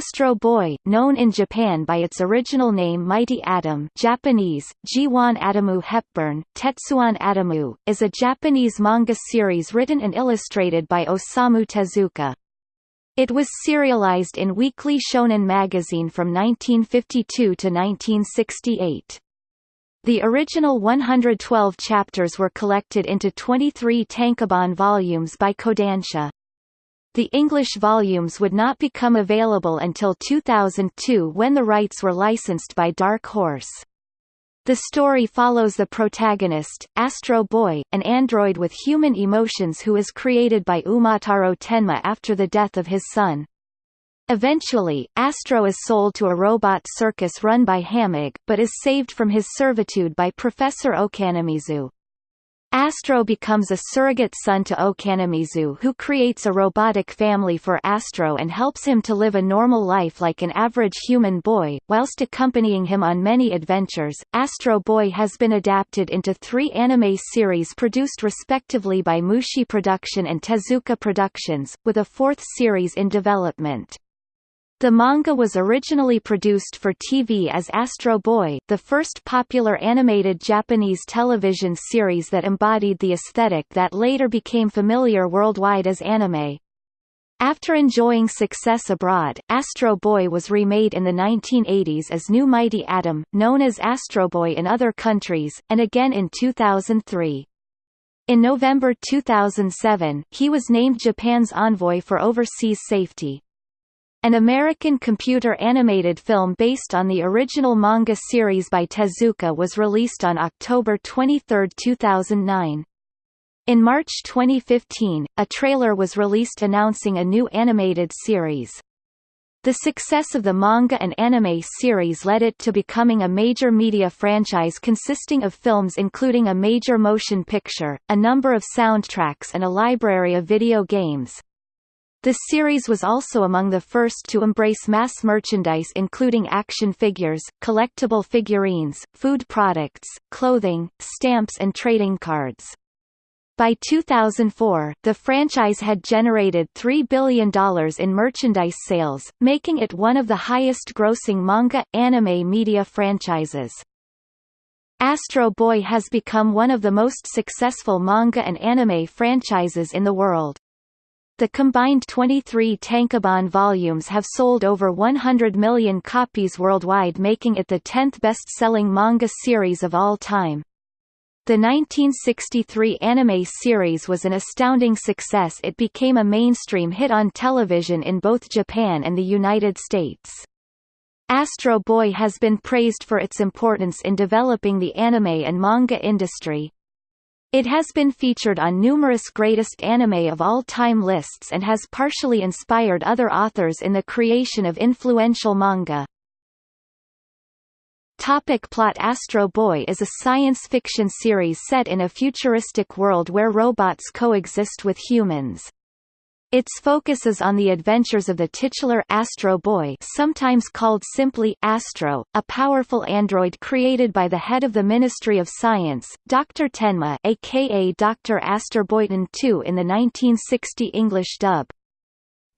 Astro Boy, known in Japan by its original name Mighty Atom Japanese, Jiwan Atomu Hepburn, Tetsuwan Atomu, is a Japanese manga series written and illustrated by Osamu Tezuka. It was serialized in Weekly Shonen magazine from 1952 to 1968. The original 112 chapters were collected into 23 tankobon volumes by Kodansha. The English volumes would not become available until 2002 when the rights were licensed by Dark Horse. The story follows the protagonist, Astro Boy, an android with human emotions who is created by Umataro Tenma after the death of his son. Eventually, Astro is sold to a robot circus run by Hamegg, but is saved from his servitude by Professor Ochanomizu. Astro becomes a surrogate son to Ochanomizu who creates a robotic family for Astro and helps him to live a normal life like an average human boy, whilst accompanying him on many adventures. Astro Boy has been adapted into three anime series produced respectively by Mushi Production and Tezuka Productions, with a fourth series in development. The manga was originally produced for TV as Astro Boy, the first popular animated Japanese television series that embodied the aesthetic that later became familiar worldwide as anime. After enjoying success abroad, Astro Boy was remade in the 1980s as New Mighty Atom, known as Astro Boy in other countries, and again in 2003. In November 2007, he was named Japan's envoy for overseas safety. An American computer-animated film based on the original manga series by Tezuka was released on October 23, 2009. In March 2015, a trailer was released announcing a new animated series. The success of the manga and anime series led it to becoming a major media franchise consisting of films including a major motion picture, a number of soundtracks and a library of video games. The series was also among the first to embrace mass merchandise including action figures, collectible figurines, food products, clothing, stamps and trading cards. By 2004, the franchise had generated $3 billion in merchandise sales, making it one of the highest-grossing manga, anime media franchises. Astro Boy has become one of the most successful manga and anime franchises in the world. The combined 23 tankobon volumes have sold over 100 million copies worldwide making it the 10th best-selling manga series of all time. The 1963 anime series was an astounding success it became a mainstream hit on television in both Japan and the United States. Astro Boy has been praised for its importance in developing the anime and manga industry, it has been featured on numerous greatest anime of all time lists and has partially inspired other authors in the creation of influential manga. Topic plot Astro Boy is a science fiction series set in a futuristic world where robots coexist with humans. Its focus is on the adventures of the titular Astro Boy sometimes called simply Astro, a powerful android created by the head of the Ministry of Science, Dr. Tenma aka Dr. Astor Boynton II in the 1960 English dub.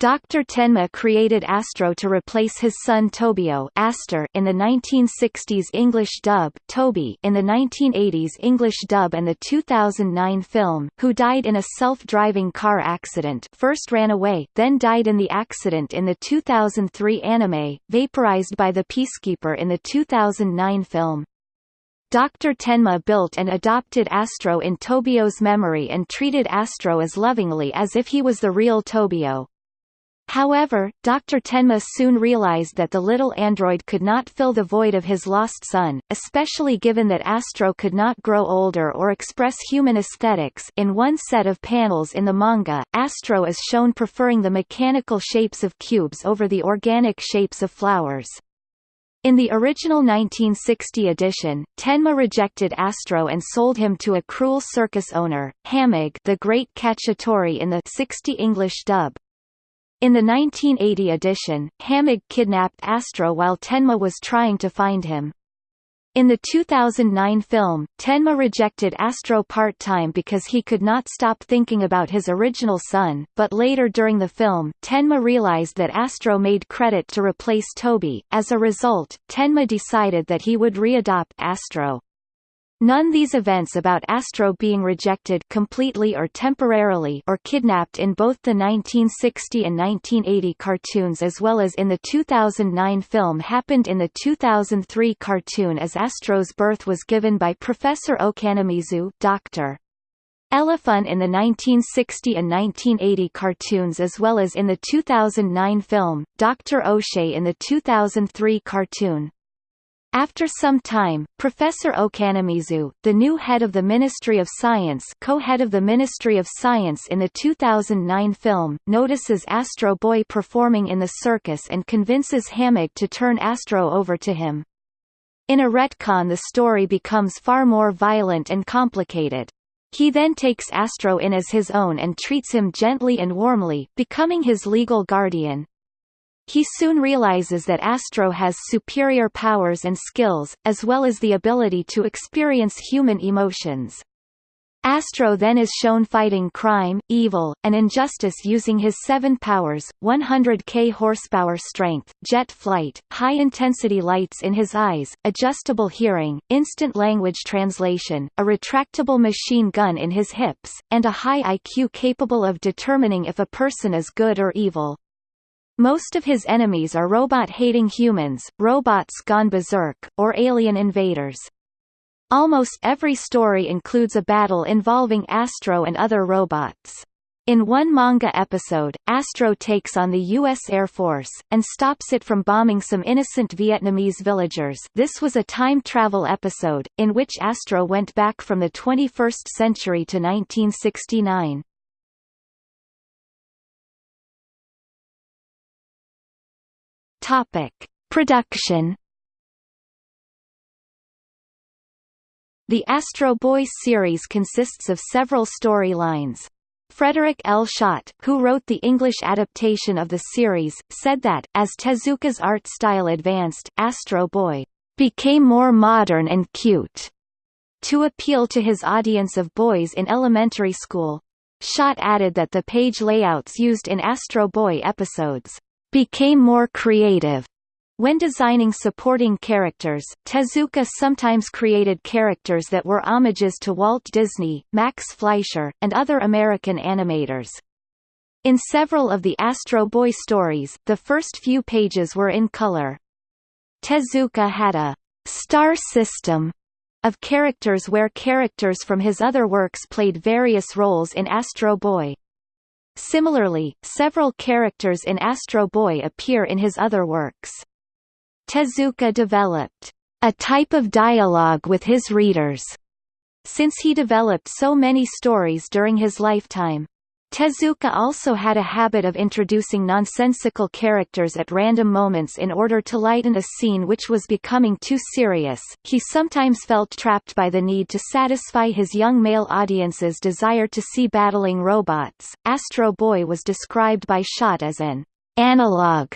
Dr. Tenma created Astro to replace his son Tobio Astor in the 1960s English dub Toby in the 1980s English dub and the 2009 film, who died in a self-driving car accident first ran away, then died in the accident in the 2003 anime, vaporized by the Peacekeeper in the 2009 film. Dr. Tenma built and adopted Astro in Tobio's memory and treated Astro as lovingly as if he was the real Tobio. However, Dr. Tenma soon realized that the little android could not fill the void of his lost son, especially given that Astro could not grow older or express human aesthetics in one set of panels in the manga, Astro is shown preferring the mechanical shapes of cubes over the organic shapes of flowers. In the original 1960 edition, Tenma rejected Astro and sold him to a cruel circus owner, Hamegg the Great Cacciatore in the 60 English dub. In the 1980 edition, Hamegg kidnapped Astro while Tenma was trying to find him. In the 2009 film, Tenma rejected Astro part-time because he could not stop thinking about his original son, but later during the film, Tenma realized that Astro made credit to replace Toby. As a result, Tenma decided that he would readopt Astro. None of these events about Astro being rejected completely or temporarily or kidnapped in both the 1960 and 1980 cartoons as well as in the 2009 film happened in the 2003 cartoon as Astro's birth was given by Professor Ochanomizu Dr. Elefun in the 1960 and 1980 cartoons as well as in the 2009 film, Dr. O'Shay in the 2003 cartoon. After some time, Professor Ochanomizu, the new head of the Ministry of Science co-head of the Ministry of Science in the 2009 film, notices Astro Boy performing in the circus and convinces Hammock to turn Astro over to him. In a retcon the story becomes far more violent and complicated. He then takes Astro in as his own and treats him gently and warmly, becoming his legal guardian. He soon realizes that Astro has superior powers and skills, as well as the ability to experience human emotions. Astro then is shown fighting crime, evil, and injustice using his seven powers, 100k horsepower strength, jet flight, high-intensity lights in his eyes, adjustable hearing, instant language translation, a retractable machine gun in his hips, and a high IQ capable of determining if a person is good or evil. Most of his enemies are robot-hating humans, robots gone berserk, or alien invaders. Almost every story includes a battle involving Astro and other robots. In one manga episode, Astro takes on the U.S. Air Force, and stops it from bombing some innocent Vietnamese villagers this was a time travel episode, in which Astro went back from the 21st century to 1969. Topic: Production. The Astro Boy series consists of several storylines. Frederik L. Schodt, who wrote the English adaptation of the series, said that, as Tezuka's art style advanced, Astro Boy became more modern and cute, to appeal to his audience of boys in elementary school. Schodt added that the page layouts used in Astro Boy episodes became more creative. When designing supporting characters, Tezuka sometimes created characters that were homages to Walt Disney, Max Fleischer, and other American animators. In several of the Astro Boy stories, the first few pages were in color. Tezuka had a star system of characters where characters from his other works played various roles in Astro Boy. Similarly, several characters in Astro Boy appear in his other works. Tezuka developed a type of dialogue with his readers, since he developed so many stories during his lifetime. Tezuka also had a habit of introducing nonsensical characters at random moments in order to lighten a scene which was becoming too serious. He sometimes felt trapped by the need to satisfy his young male audience's desire to see battling robots. Astro Boy was described by Schodt as an analog,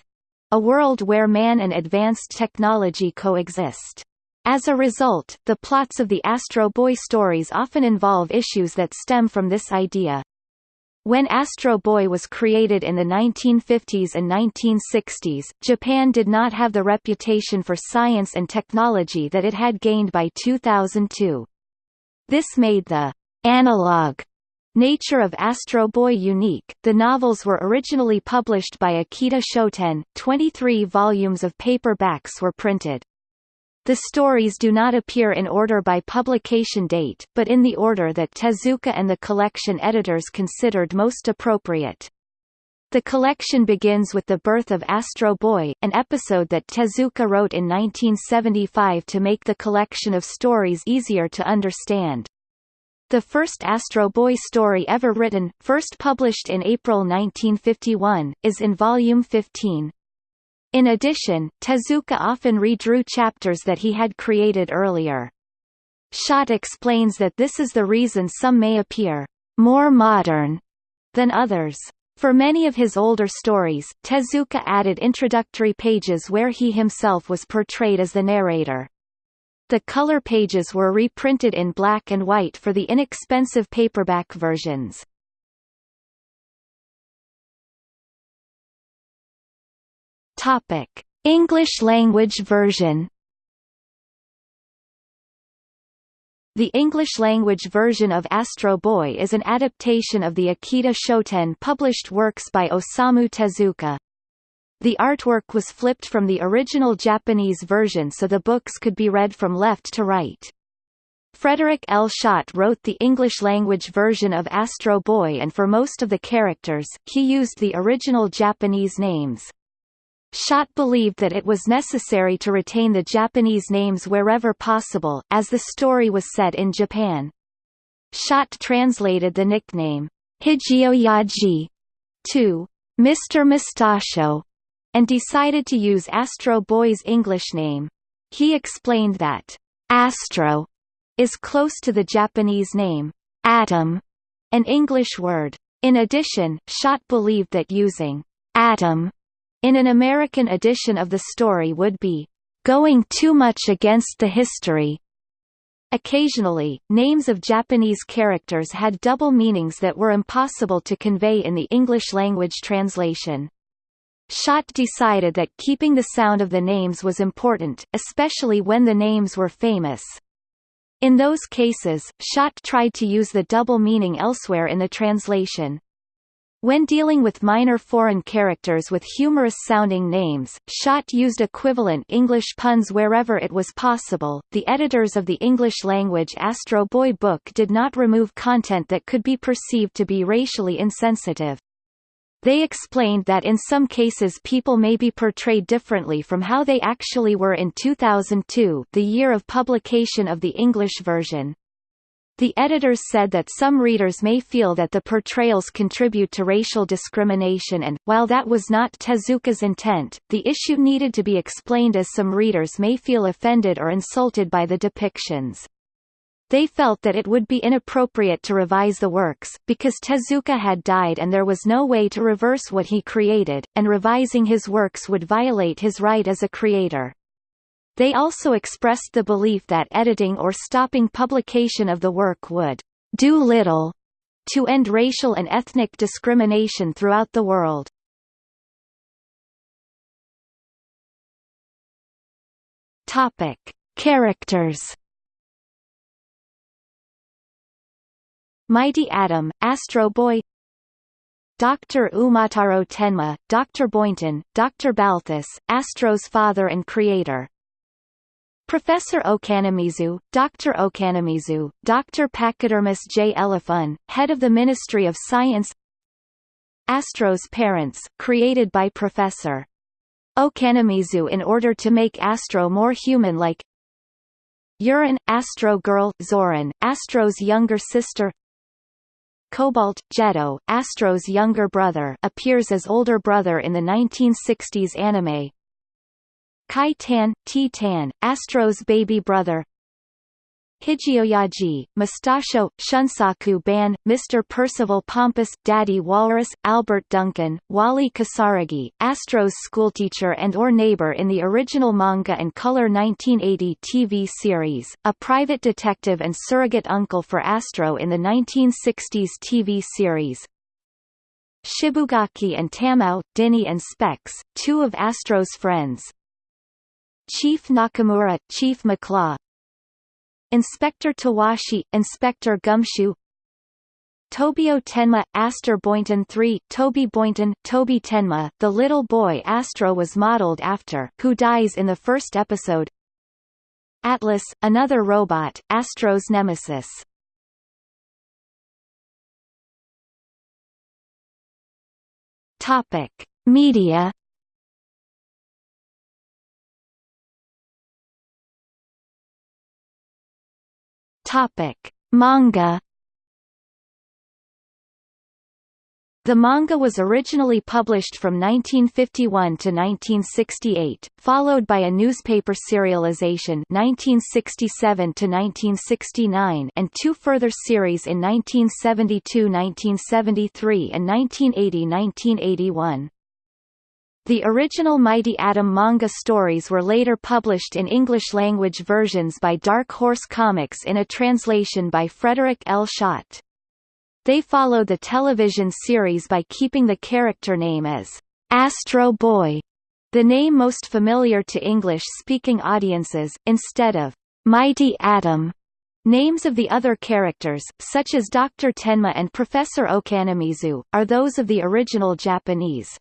a world where man and advanced technology coexist. As a result, the plots of the Astro Boy stories often involve issues that stem from this idea. When Astro Boy was created in the 1950s and 1960s, Japan did not have the reputation for science and technology that it had gained by 2002. This made the analog nature of Astro Boy unique. The novels were originally published by Akita Shoten, 23 volumes of paperbacks were printed. The stories do not appear in order by publication date, but in the order that Tezuka and the collection editors considered most appropriate. The collection begins with the birth of Astro Boy, an episode that Tezuka wrote in 1975 to make the collection of stories easier to understand. The first Astro Boy story ever written, first published in April 1951, is in Volume 15. In addition, Tezuka often redrew chapters that he had created earlier. Schodt explains that this is the reason some may appear more modern than others. For many of his older stories, Tezuka added introductory pages where he himself was portrayed as the narrator. The color pages were reprinted in black and white for the inexpensive paperback versions. Topic: English language version. The English-language version of Astro Boy is an adaptation of the Akita Shoten published works by Osamu Tezuka. The artwork was flipped from the original Japanese version so the books could be read from left to right. Frederik L. Schodt wrote the English-language version of Astro Boy and for most of the characters, he used the original Japanese names. Schodt believed that it was necessary to retain the Japanese names wherever possible, as the story was set in Japan. Schodt translated the nickname, Higeoyaji, to Mr. Mustachio, and decided to use Astro Boy's English name. He explained that, Astro is close to the Japanese name, Atom, an English word. In addition, Schodt believed that using Atom in an American edition of the story would be going too much against the history. Occasionally, names of Japanese characters had double meanings that were impossible to convey in the English-language translation. Schodt decided that keeping the sound of the names was important, especially when the names were famous. In those cases, Schodt tried to use the double meaning elsewhere in the translation. When dealing with minor foreign characters with humorous-sounding names, Schodt used equivalent English puns wherever it was possible. The editors of the English-language Astro Boy book did not remove content that could be perceived to be racially insensitive. They explained that in some cases people may be portrayed differently from how they actually were in 2002 the year of publication of the English version. The editors said that some readers may feel that the portrayals contribute to racial discrimination and, while that was not Tezuka's intent, the issue needed to be explained as some readers may feel offended or insulted by the depictions. They felt that it would be inappropriate to revise the works, because Tezuka had died and there was no way to reverse what he created, and revising his works would violate his right as a creator. They also expressed the belief that editing or stopping publication of the work would do little to end racial and ethnic discrimination throughout the world. Topic: Characters. Mighty Atom, Astro Boy Dr. Umataro Tenma, Dr. Boynton, Dr. Balthus, Astro's father and creator Professor Ochanomizu, Dr. Ochanomizu, Dr. Pachydermus J. Elefun, head of the Ministry of Science Astro's parents, created by Professor Ochanomizu in order to make Astro more human-like Uran, Astro Girl, Zoran, Astro's younger sister Cobalt, Jetto, Astro's younger brother appears as older brother in the 1960s anime Kai Tan, T Tan, Astro's baby brother Higeoyaji, Mustachio, Shunsaku Ban, Mr. Percival Pompous, Daddy Walrus, Albert Duncan, Wally Kasaragi, Astro's schoolteacher and or neighbor in the original manga and color 1980 TV series, a private detective and surrogate uncle for Astro in the 1960s TV series, Shibugaki and Tamao, Dinny and Specs, two of Astro's friends, Chief Nakamura, Chief McClaw Inspector Tawashi, Inspector Gumshoe. Tobio Tenma, Astor Boynton III, Toby Boynton, Toby Tenma, the little boy Astro was modeled after, who dies in the first episode. Atlas, another robot, Astro's nemesis. Topic: Media Topic: Manga The manga was originally published from 1951 to 1968, followed by a newspaper serialization 1967 to 1969 and two further series in 1972-1973 and 1980-1981. The original Mighty Atom manga stories were later published in English-language versions by Dark Horse Comics in a translation by Frederik L. Schodt. They follow the television series by keeping the character name as Astro Boy, the name most familiar to English-speaking audiences, instead of Mighty Atom. Names of the other characters, such as Dr. Tenma and Professor Ochanomizu, are those of the original Japanese.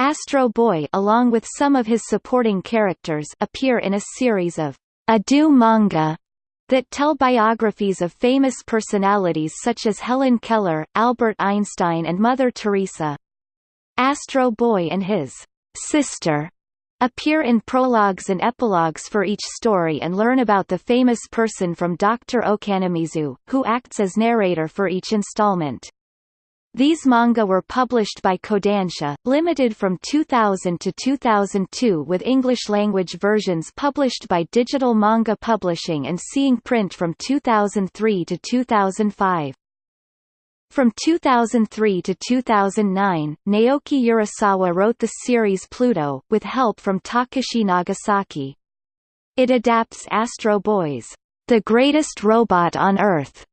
Astro Boy along with some of his supporting characters appear in a series of Adu manga that tell biographies of famous personalities such as Helen Keller, Albert Einstein and Mother Teresa. Astro Boy and his sister appear in prologues and epilogues for each story and learn about the famous person from Dr. Ochanomizu, who acts as narrator for each installment. These manga were published by Kodansha, limited from 2000 to 2002 with English-language versions published by Digital Manga Publishing and Seeing Print from 2003 to 2005. From 2003 to 2009, Naoki Urasawa wrote the series Pluto, with help from Takashi Nagasaki. It adapts Astro Boy's The Greatest Robot on Earth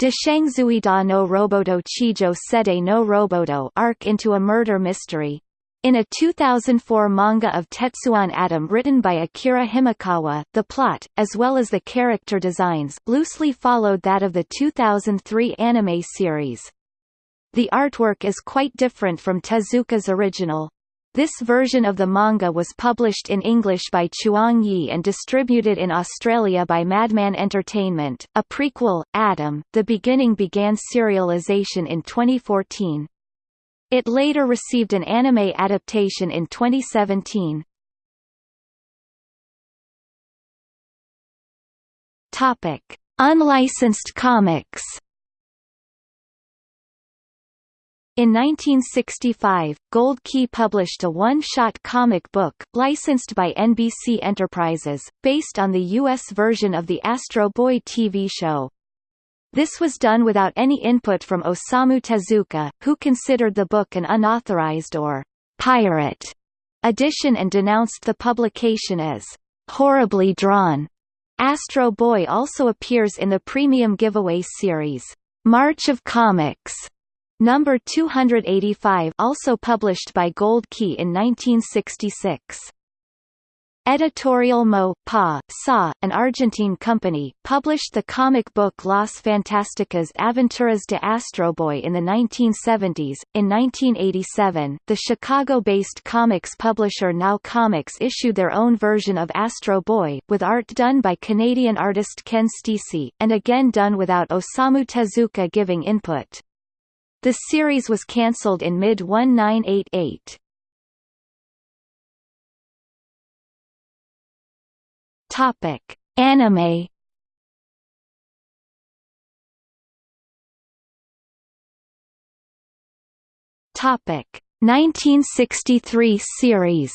da no Roboto Chijo Sede no Roboto arc into a murder mystery. In a 2004 manga of Tetsuwan Atom written by Akira Himekawa, the plot, as well as the character designs, loosely followed that of the 2003 anime series. The artwork is quite different from Tezuka's original. This version of the manga was published in English by Chuang Yi and distributed in Australia by Madman Entertainment. A prequel, Atom, The Beginning began serialization in 2014. It later received an anime adaptation in 2017. Topic: Unlicensed comics. In 1965, Gold Key published a one-shot comic book, licensed by NBC Enterprises, based on the U.S. version of the Astro Boy TV show. This was done without any input from Osamu Tezuka, who considered the book an unauthorized or «pirate» edition and denounced the publication as «horribly drawn». Astro Boy also appears in the premium giveaway series, March of Comics, Number 285 also published by Gold Key in 1966. Editorial Mo. Pa. Sa, an Argentine company, published the comic book Las Fantásticas Aventuras de Astroboy in the 1970s. In 1987, the Chicago-based comics publisher Now Comics issued their own version of Astro Boy, with art done by Canadian artist Ken Steacy, and again done without Osamu Tezuka giving input. The series was cancelled in mid-1988. Topic: Anime. Topic: 1963 series.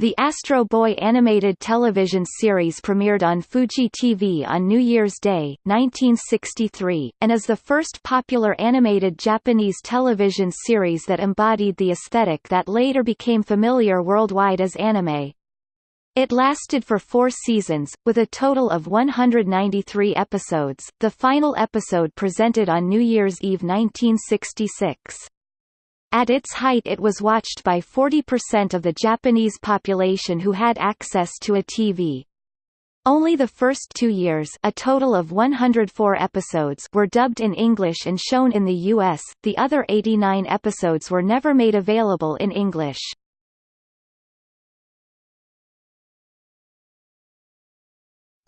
The Astro Boy animated television series premiered on Fuji TV on New Year's Day, 1963, and is the first popular animated Japanese television series that embodied the aesthetic that later became familiar worldwide as anime. It lasted for four seasons, with a total of 193 episodes, the final episode presented on New Year's Eve 1966. At its height it was watched by 40% of the Japanese population who had access to a TV. Only the first two years a total of 104 episodes were dubbed in English and shown in the U.S., the other 89 episodes were never made available in English.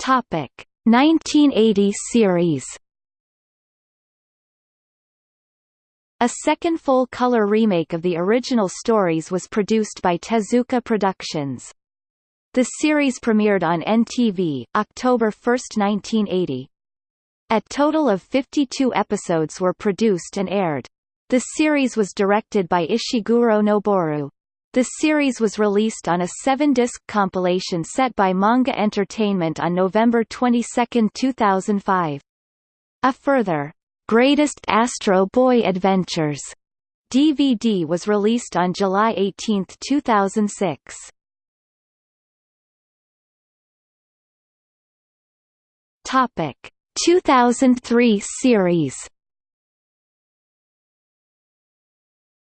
Topic 1980 series A second full-color remake of the original stories was produced by Tezuka Productions. The series premiered on NTV, October 1, 1980. A total of 52 episodes were produced and aired. The series was directed by Ishiguro Noboru. The series was released on a seven-disc compilation set by Manga Entertainment on November 22, 2005. A further Greatest Astro Boy Adventures DVD was released on July 18, 2006. Topic 2003 series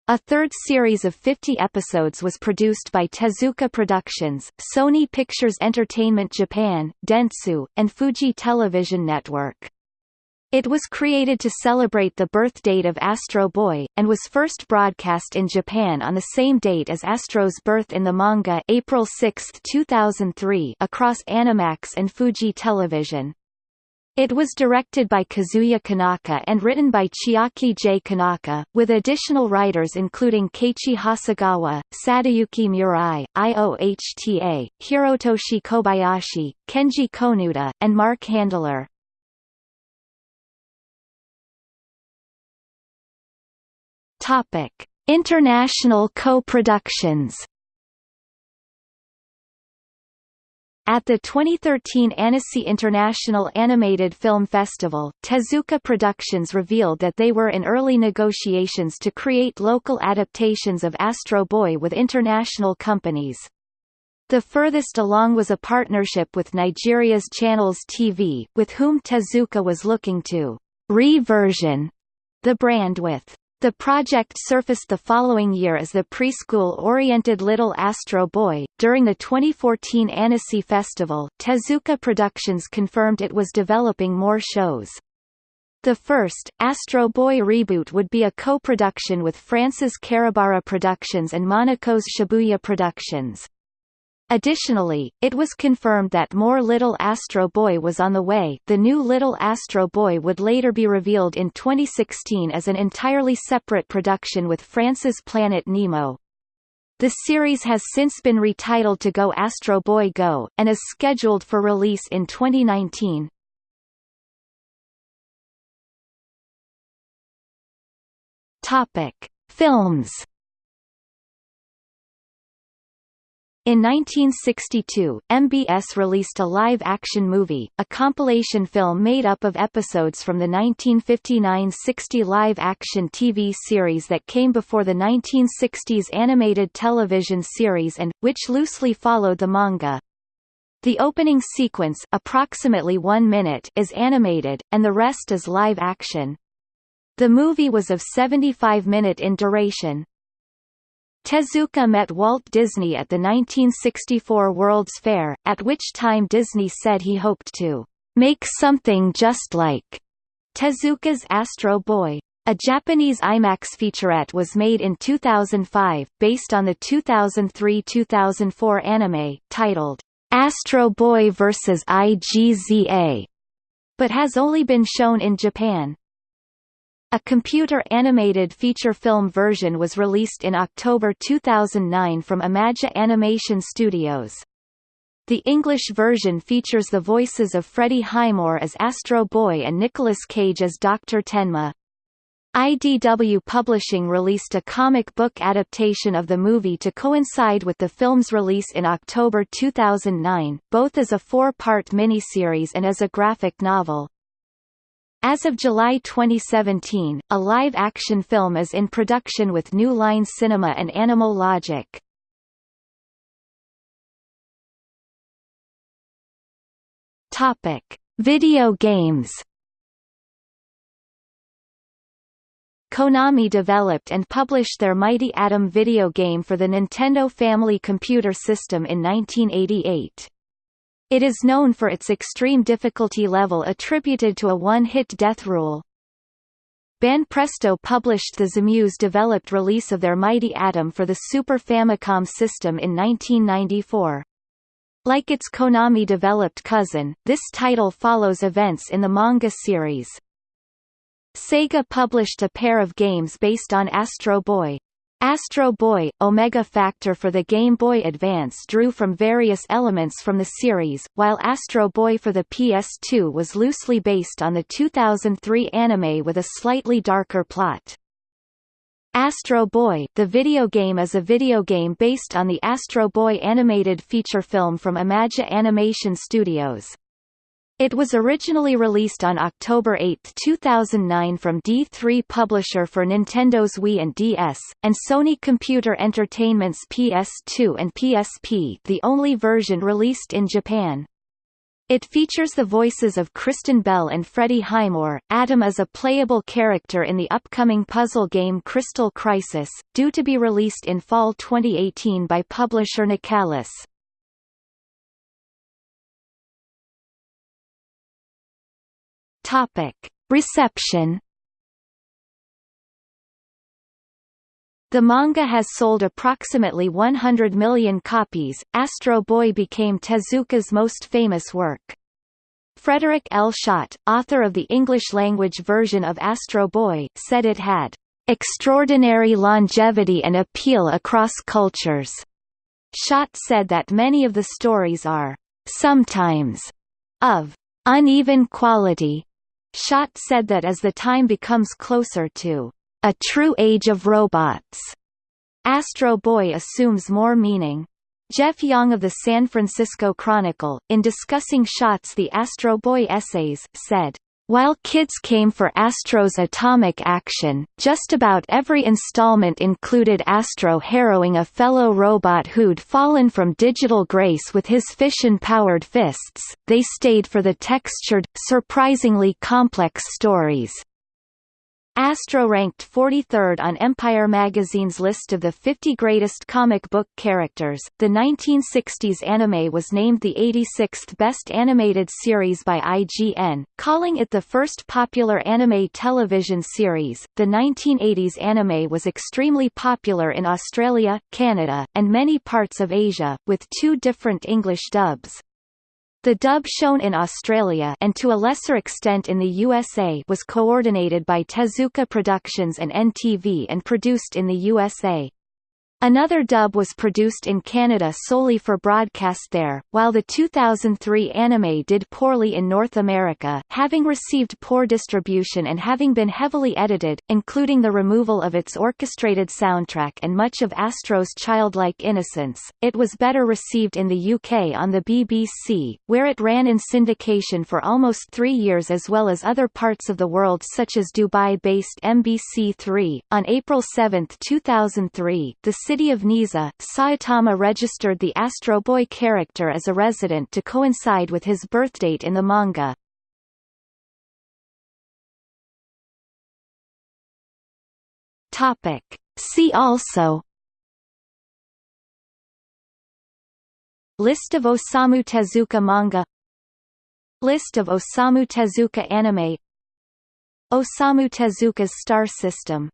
A third series of 50 episodes was produced by Tezuka Productions, Sony Pictures Entertainment Japan, Dentsu, and Fuji Television Network. It was created to celebrate the birth date of Astro Boy, and was first broadcast in Japan on the same date as Astro's birth in the manga April 6, 2003 across Animax and Fuji Television. It was directed by Kazuya Konaka and written by Chiaki J. Konaka, with additional writers including Keiichi Hasegawa, Sadayuki Murai, IOHTA, Hirotoshi Kobayashi, Kenji Konuda, and Mark Handler. Topic: International co-productions. At the 2013 Annecy International Animated Film Festival, Tezuka Productions revealed that they were in early negotiations to create local adaptations of Astro Boy with international companies. The furthest along was a partnership with Nigeria's Channels TV, with whom Tezuka was looking to re-version the brand with the project surfaced the following year as the preschool-oriented Little Astro Boy. During the 2014 Annecy Festival, Tezuka Productions confirmed it was developing more shows. The first, Astro Boy Reboot would be a co-production with France's Caribara Productions and Monaco's Shibuya Productions. Additionally, it was confirmed that more Little Astro Boy was on the way the new Little Astro Boy would later be revealed in 2016 as an entirely separate production with France's Planet Nemo. The series has since been retitled to Go Astro Boy Go, and is scheduled for release in 2019. Topic. Films In 1962, MBS released a live-action movie, a compilation film made up of episodes from the 1959–60 live-action TV series that came before the 1960s animated television series and, which loosely followed the manga. The opening sequence approximately one minute is animated, and the rest is live-action. The movie was of 75 minute in duration. Tezuka met Walt Disney at the 1964 World's Fair, at which time Disney said he hoped to make something just like Tezuka's Astro Boy. A Japanese IMAX featurette was made in 2005, based on the 2003-2004 anime, titled, Astro Boy vs. IGZA, but has only been shown in Japan. A computer-animated feature film version was released in October 2009 from Imagi Animation Studios. The English version features the voices of Freddie Highmore as Astro Boy and Nicolas Cage as Dr. Tenma. IDW Publishing released a comic book adaptation of the movie to coincide with the film's release in October 2009, both as a four-part miniseries and as a graphic novel. As of July 2017, a live-action film is in production with New Line Cinema and Animal Logic. Topic: Video games. Konami developed and published their Mighty Atom video game for the Nintendo Family Computer System in 1988. It is known for its extreme difficulty level attributed to a one-hit death rule. Banpresto published the Zamuse-developed release of their Mighty Atom for the Super Famicom system in 1994. Like its Konami-developed cousin, this title follows events in the manga series. Sega published a pair of games based on Astro Boy. Astro Boy, Omega Factor for the Game Boy Advance drew from various elements from the series, while Astro Boy for the PS2 was loosely based on the 2003 anime with a slightly darker plot. Astro Boy the video game is a video game based on the Astro Boy animated feature film from Imagi Animation Studios. It was originally released on October 8, 2009 from D3 publisher for Nintendo's Wii and DS, and Sony Computer Entertainment's PS2 and PSP the only version released in Japan. It features the voices of Kristen Bell and Freddie Highmore. Atom is a playable character in the upcoming puzzle game Crystal Crisis, due to be released in fall 2018 by publisher Nicalis. Topic: Reception. The manga has sold approximately 100 million copies. Astro Boy became Tezuka's most famous work. Frederik L. Schodt, author of the English-language version of Astro Boy, said it had extraordinary longevity and appeal across cultures. Schodt said that many of the stories are sometimes of uneven quality, Schodt said that as the time becomes closer to a true age of robots, Astro Boy assumes more meaning. Jeff Young of the San Francisco Chronicle, in discussing Schodt's The Astro Boy essays, said, while kids came for Astro's atomic action, just about every installment included Astro harrowing a fellow robot who'd fallen from digital grace with his fission-powered fists. They stayed for the textured, surprisingly complex stories. Astro ranked 43rd on Empire magazine's list of the 50 greatest comic book characters. The 1960s anime was named the 86th best animated series by IGN, calling it the first popular anime television series. The 1980s anime was extremely popular in Australia, Canada, and many parts of Asia, with two different English dubs. The dub shown in Australia and to a lesser extent in the USA was coordinated by Tezuka Productions and NTV and produced in the USA. Another dub was produced in Canada solely for broadcast there, while the 2003 anime did poorly in North America, having received poor distribution and having been heavily edited, including the removal of its orchestrated soundtrack and much of Astro's childlike innocence. It was better received in the UK on the BBC, where it ran in syndication for almost three years as well as other parts of the world such as Dubai-based MBC3. On April 7, 2003, the city of Niiza, Saitama registered the Astro Boy character as a resident to coincide with his birthdate in the manga. Topic. See also List of Osamu Tezuka manga List of Osamu Tezuka anime Osamu Tezuka's star system